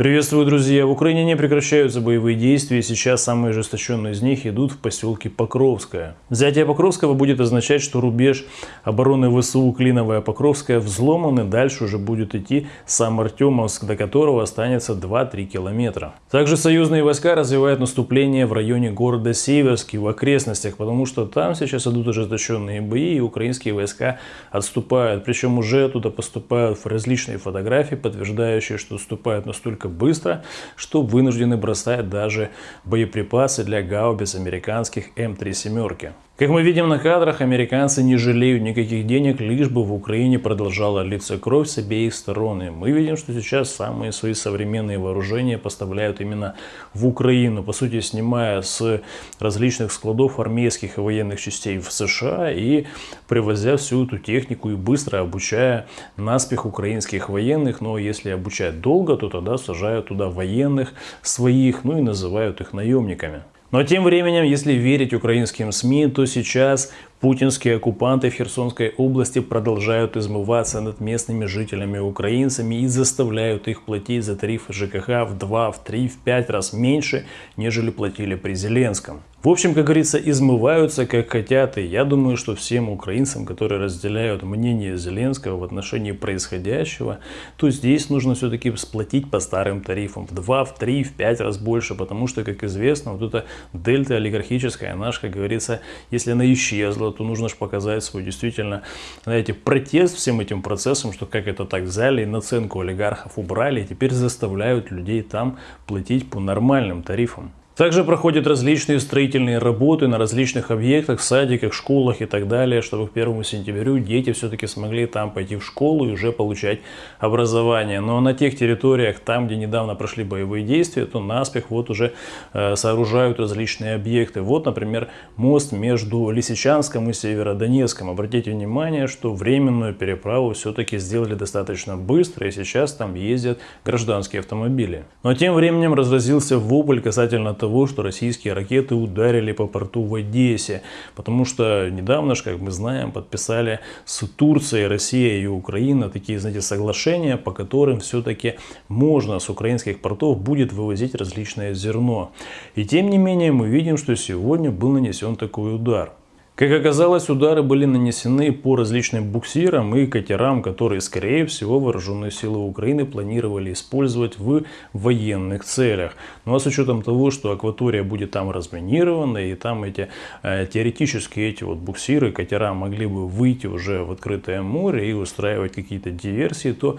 Приветствую, друзья! В Украине не прекращаются боевые действия, сейчас самые ожесточенные из них идут в поселке Покровское. Взятие Покровского будет означать, что рубеж обороны ВСУ Клиновая Покровская взломан, и дальше уже будет идти сам Артемовск, до которого останется 2-3 километра. Также союзные войска развивают наступление в районе города Северский, в окрестностях, потому что там сейчас идут ожесточенные бои, и украинские войска отступают. Причем уже туда поступают различные фотографии, подтверждающие, что отступают настолько быстро, что вынуждены бросать даже боеприпасы для гаубиц американских М3 семерки. Как мы видим на кадрах, американцы не жалеют никаких денег, лишь бы в Украине продолжала литься кровь с обеих сторон. И мы видим, что сейчас самые свои современные вооружения поставляют именно в Украину, по сути снимая с различных складов армейских и военных частей в США и привозя всю эту технику и быстро обучая наспех украинских военных. Но если обучать долго, то тогда сажают туда военных своих, ну и называют их наемниками. Но тем временем, если верить украинским СМИ, то сейчас путинские оккупанты в Херсонской области продолжают измываться над местными жителями-украинцами и заставляют их платить за тарифы ЖКХ в 2, в 3, в 5 раз меньше, нежели платили при Зеленском. В общем, как говорится, измываются как хотят. И я думаю, что всем украинцам, которые разделяют мнение Зеленского в отношении происходящего, то здесь нужно все-таки сплотить по старым тарифам в 2, в 3, в 5 раз больше. Потому что, как известно, вот эта дельта олигархическая, наша, как говорится, если она исчезла, то нужно же показать свой действительно, знаете, протест всем этим процессом, что как это так взяли и наценку олигархов убрали, и теперь заставляют людей там платить по нормальным тарифам. Также проходят различные строительные работы на различных объектах, садиках, школах и так далее, чтобы к 1 сентябрю дети все-таки смогли там пойти в школу и уже получать образование. Но на тех территориях, там, где недавно прошли боевые действия, то наспех вот уже э, сооружают различные объекты. Вот, например, мост между Лисичанском и Северодонецком. Обратите внимание, что временную переправу все-таки сделали достаточно быстро, и сейчас там ездят гражданские автомобили. Но тем временем разразился вопль касательно того, того, что российские ракеты ударили по порту в Одессе. Потому что недавно как мы знаем, подписали с Турцией, Россией и Украина такие, знаете, соглашения, по которым все-таки можно с украинских портов будет вывозить различное зерно. И тем не менее мы видим, что сегодня был нанесен такой удар. Как оказалось, удары были нанесены по различным буксирам и катерам, которые, скорее всего, вооруженные силы Украины планировали использовать в военных целях. Ну а с учетом того, что акватория будет там разминирована, и там эти э, теоретически эти вот буксиры, катера могли бы выйти уже в открытое море и устраивать какие-то диверсии, то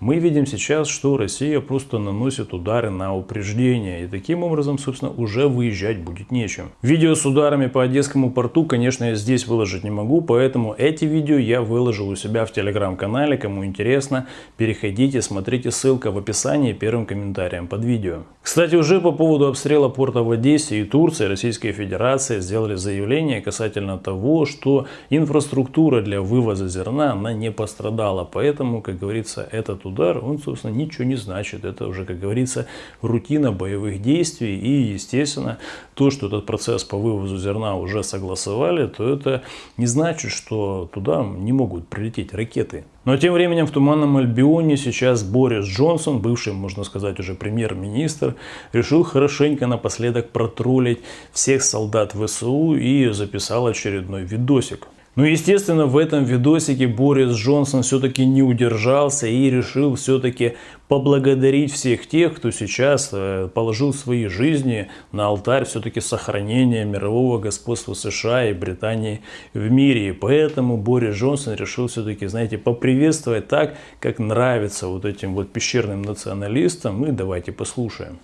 мы видим сейчас, что Россия просто наносит удары на упреждение. И таким образом, собственно, уже выезжать будет нечем. Видео с ударами по Одесскому порту, конечно, конечно, я здесь выложить не могу, поэтому эти видео я выложил у себя в телеграм-канале. Кому интересно, переходите, смотрите, ссылка в описании первым комментарием под видео. Кстати, уже по поводу обстрела порта в Одессе и Турции Российская Федерация сделали заявление касательно того, что инфраструктура для вывоза зерна, она не пострадала. Поэтому, как говорится, этот удар, он, собственно, ничего не значит. Это уже, как говорится, рутина боевых действий. И, естественно, то, что этот процесс по вывозу зерна уже согласовали, то это не значит, что туда не могут прилететь ракеты. Но тем временем в Туманном Альбионе сейчас Борис Джонсон, бывший, можно сказать, уже премьер-министр, решил хорошенько напоследок протроллить всех солдат ВСУ и записал очередной видосик. Ну, естественно, в этом видосике Борис Джонсон все-таки не удержался и решил все-таки поблагодарить всех тех, кто сейчас э, положил свои жизни на алтарь все-таки сохранения мирового господства США и Британии в мире. И поэтому Борис Джонсон решил все-таки, знаете, поприветствовать так, как нравится вот этим вот пещерным националистам. И давайте послушаем.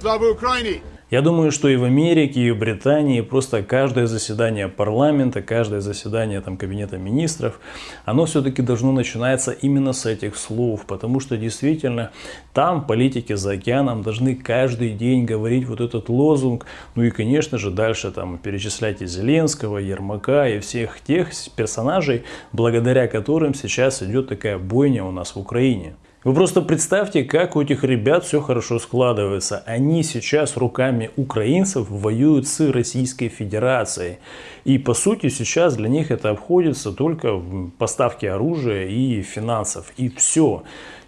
Слава Украине! Я думаю, что и в Америке, и в Британии просто каждое заседание парламента, каждое заседание там, кабинета министров, оно все-таки должно начинаться именно с этих слов, потому что действительно там политики за океаном должны каждый день говорить вот этот лозунг, ну и конечно же дальше там перечислять и Зеленского, и Ермака и всех тех персонажей, благодаря которым сейчас идет такая бойня у нас в Украине. Вы просто представьте, как у этих ребят все хорошо складывается. Они сейчас руками украинцев воюют с Российской Федерацией. И по сути сейчас для них это обходится только в поставке оружия и финансов. И все.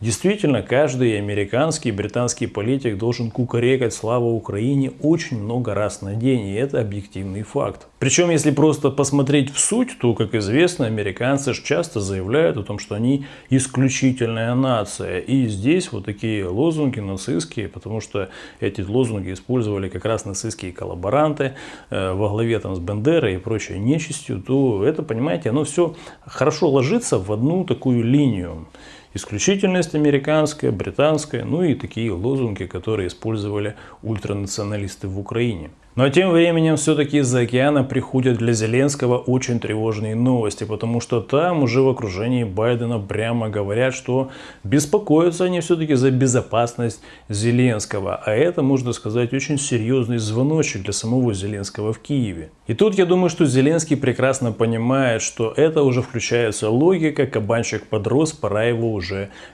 Действительно, каждый американский и британский политик должен кукарекать славу Украине очень много раз на день, и это объективный факт. Причем, если просто посмотреть в суть, то, как известно, американцы часто заявляют о том, что они исключительная нация. И здесь вот такие лозунги нацистские, потому что эти лозунги использовали как раз нацистские коллаборанты э, во главе там с Бендерой и прочей нечистью, то это, понимаете, оно все хорошо ложится в одну такую линию. Исключительность американская, британская, ну и такие лозунги, которые использовали ультранационалисты в Украине. Но тем временем все-таки из-за океана приходят для Зеленского очень тревожные новости, потому что там уже в окружении Байдена прямо говорят, что беспокоятся они все-таки за безопасность Зеленского. А это, можно сказать, очень серьезный звоночек для самого Зеленского в Киеве. И тут я думаю, что Зеленский прекрасно понимает, что это уже включается логика, кабанчик подрос, пора его уже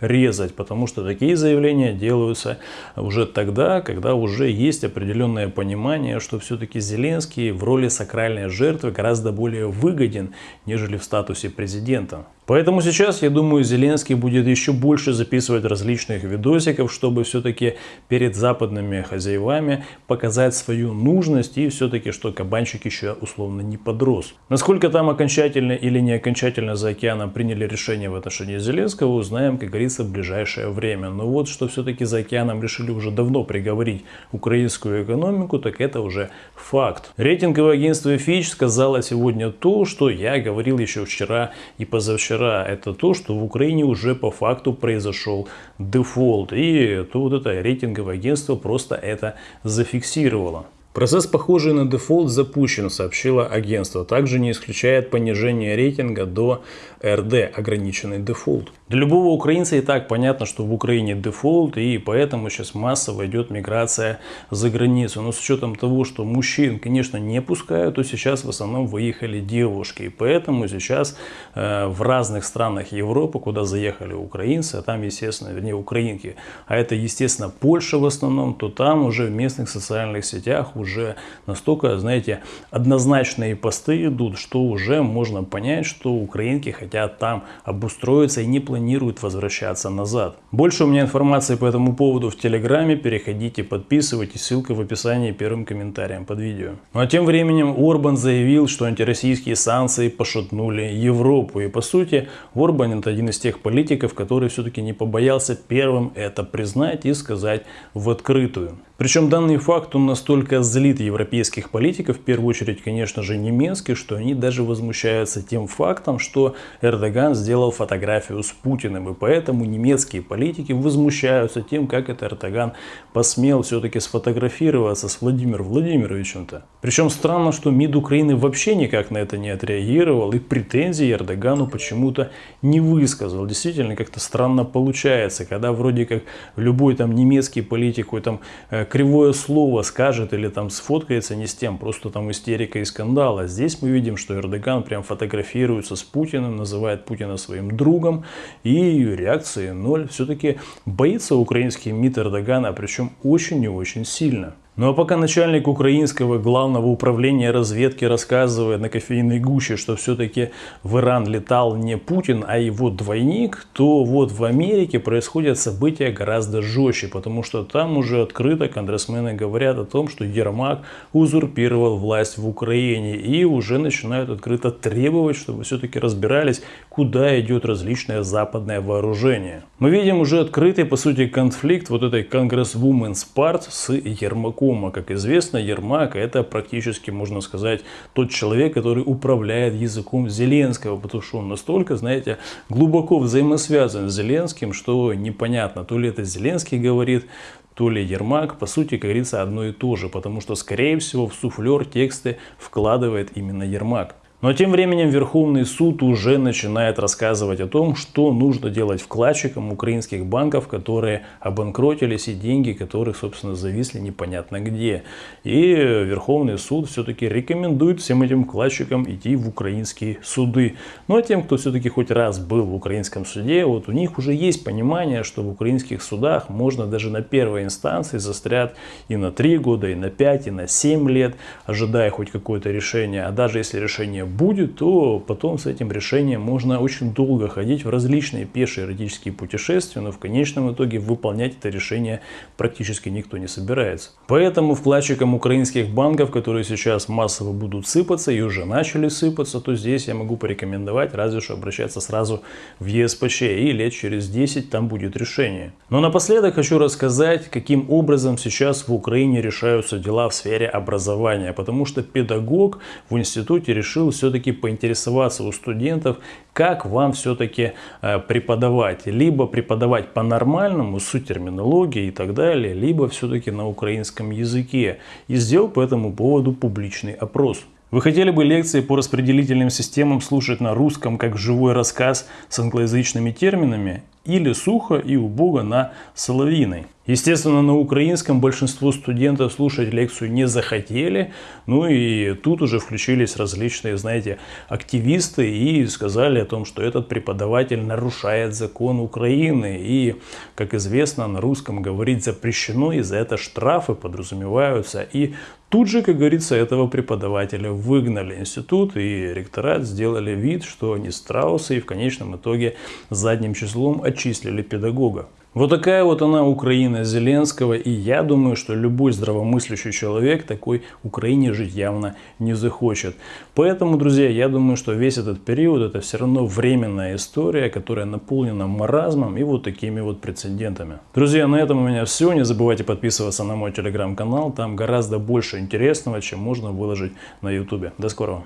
резать, потому что такие заявления делаются уже тогда, когда уже есть определенное понимание, что все-таки Зеленский в роли сакральной жертвы гораздо более выгоден, нежели в статусе президента. Поэтому сейчас, я думаю, Зеленский будет еще больше записывать различных видосиков, чтобы все-таки перед западными хозяевами показать свою нужность и все-таки, что кабанчик еще условно не подрос. Насколько там окончательно или не окончательно за океаном приняли решение в отношении Зеленского, узнаем, как говорится, в ближайшее время. Но вот, что все-таки за океаном решили уже давно приговорить украинскую экономику, так это уже факт. Рейтинговое агентство Fitch сказало сегодня то, что я говорил еще вчера и позавчера вчера, это то, что в Украине уже по факту произошел дефолт. И то вот это рейтинговое агентство просто это зафиксировало. Процесс, похожий на дефолт, запущен, сообщило агентство. Также не исключает понижение рейтинга до RD, ограниченный дефолт. Для любого украинца и так понятно, что в Украине дефолт, и поэтому сейчас массово идет миграция за границу. Но с учетом того, что мужчин, конечно, не пускают, то сейчас в основном выехали девушки. И поэтому сейчас э, в разных странах Европы, куда заехали украинцы, а там, естественно, вернее, украинки, а это, естественно, Польша в основном, то там уже в местных социальных сетях уже настолько, знаете, однозначные посты идут, что уже можно понять, что украинки хотят там обустроиться и не планируют возвращаться назад. Больше у меня информации по этому поводу в Телеграме, переходите, подписывайтесь, ссылка в описании первым комментарием под видео. Ну а тем временем Орбан заявил, что антироссийские санкции пошатнули Европу. И по сути, Орбан это один из тех политиков, который все-таки не побоялся первым это признать и сказать в открытую. Причем данный факт он настолько злит европейских политиков, в первую очередь, конечно же, немецких, что они даже возмущаются тем фактом, что Эрдоган сделал фотографию с Путиным. И поэтому немецкие политики возмущаются тем, как это Эрдоган посмел все-таки сфотографироваться с Владимиром Владимировичем-то. Причем странно, что МИД Украины вообще никак на это не отреагировал и претензии Эрдогану почему-то не высказал. Действительно, как-то странно получается, когда вроде как любой там немецкий политик, какой там э, кривое слово скажет или там сфоткается не с тем, просто там истерика и скандал. А здесь мы видим, что Эрдоган прям фотографируется с Путиным, называет Путина своим другом и реакции ноль. Все-таки боится украинский МИД Эрдогана, причем очень и очень сильно. Ну а пока начальник украинского главного управления разведки рассказывает на кофейной гуще, что все-таки в Иран летал не Путин, а его двойник, то вот в Америке происходят события гораздо жестче, потому что там уже открыто конгрессмены говорят о том, что Ермак узурпировал власть в Украине и уже начинают открыто требовать, чтобы все-таки разбирались, куда идет различное западное вооружение. Мы видим уже открытый, по сути, конфликт вот этой конгрессвуменс парт с Ермаком. Ермаком. А как известно, Ермак это практически, можно сказать, тот человек, который управляет языком Зеленского, потому что он настолько, знаете, глубоко взаимосвязан с Зеленским, что непонятно, то ли это Зеленский говорит, то ли Ермак, по сути, как говорится, одно и то же, потому что, скорее всего, в суфлер тексты вкладывает именно Ермак. Но тем временем Верховный суд уже начинает рассказывать о том, что нужно делать вкладчикам украинских банков, которые обанкротились и деньги которых, собственно, зависли непонятно где. И Верховный суд все-таки рекомендует всем этим вкладчикам идти в украинские суды. Ну а тем, кто все-таки хоть раз был в украинском суде, вот у них уже есть понимание, что в украинских судах можно даже на первой инстанции застрять и на 3 года, и на 5, и на 7 лет, ожидая хоть какое-то решение. А даже если решение будет, то потом с этим решением можно очень долго ходить в различные пешие эротические путешествия, но в конечном итоге выполнять это решение практически никто не собирается. Поэтому вкладчикам украинских банков, которые сейчас массово будут сыпаться и уже начали сыпаться, то здесь я могу порекомендовать разве что обращаться сразу в ЕСПЧ и лет через 10 там будет решение. Но напоследок хочу рассказать, каким образом сейчас в Украине решаются дела в сфере образования, потому что педагог в институте решил все-таки поинтересоваться у студентов, как вам все-таки э, преподавать. Либо преподавать по-нормальному, с терминологией и так далее, либо все-таки на украинском языке. И сделал по этому поводу публичный опрос. Вы хотели бы лекции по распределительным системам слушать на русском, как живой рассказ с англоязычными терминами? Или сухо и убого на соловиной? Естественно, на украинском большинство студентов слушать лекцию не захотели. Ну и тут уже включились различные, знаете, активисты и сказали о том, что этот преподаватель нарушает закон Украины. И, как известно, на русском говорить запрещено, и за это штрафы подразумеваются. И Тут же, как говорится, этого преподавателя выгнали институт и ректорат сделали вид, что они страусы и в конечном итоге задним числом отчислили педагога. Вот такая вот она Украина Зеленского, и я думаю, что любой здравомыслящий человек такой Украине жить явно не захочет. Поэтому, друзья, я думаю, что весь этот период это все равно временная история, которая наполнена маразмом и вот такими вот прецедентами. Друзья, на этом у меня все. Не забывайте подписываться на мой телеграм-канал, там гораздо больше интересного, чем можно выложить на ютубе. До скорого!